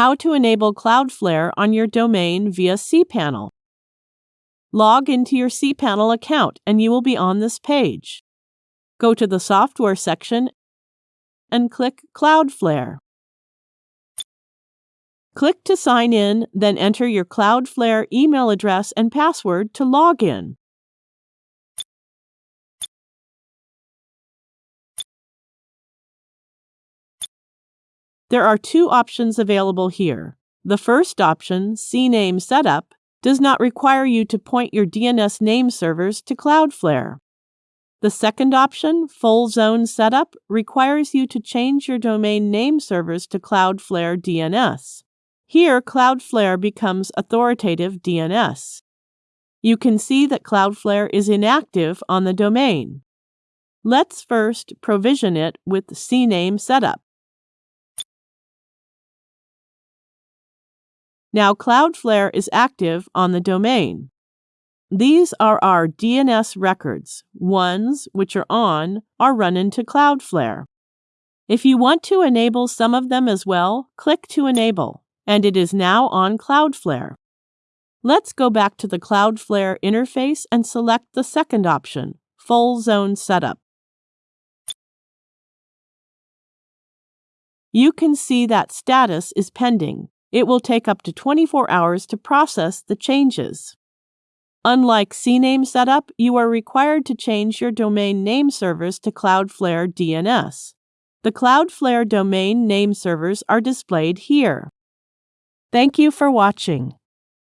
How to enable Cloudflare on your domain via cPanel. Log into your cPanel account and you will be on this page. Go to the Software section and click Cloudflare. Click to sign in, then enter your Cloudflare email address and password to log in. There are two options available here. The first option, CNAME Setup, does not require you to point your DNS name servers to Cloudflare. The second option, Full Zone Setup, requires you to change your domain name servers to Cloudflare DNS. Here, Cloudflare becomes authoritative DNS. You can see that Cloudflare is inactive on the domain. Let's first provision it with CNAME Setup. Now Cloudflare is active on the domain. These are our DNS records. Ones which are on are run into Cloudflare. If you want to enable some of them as well, click to enable, and it is now on Cloudflare. Let's go back to the Cloudflare interface and select the second option, Full Zone Setup. You can see that status is pending. It will take up to 24 hours to process the changes. Unlike CNAME setup, you are required to change your domain name servers to Cloudflare DNS. The Cloudflare domain name servers are displayed here. Thank you for watching.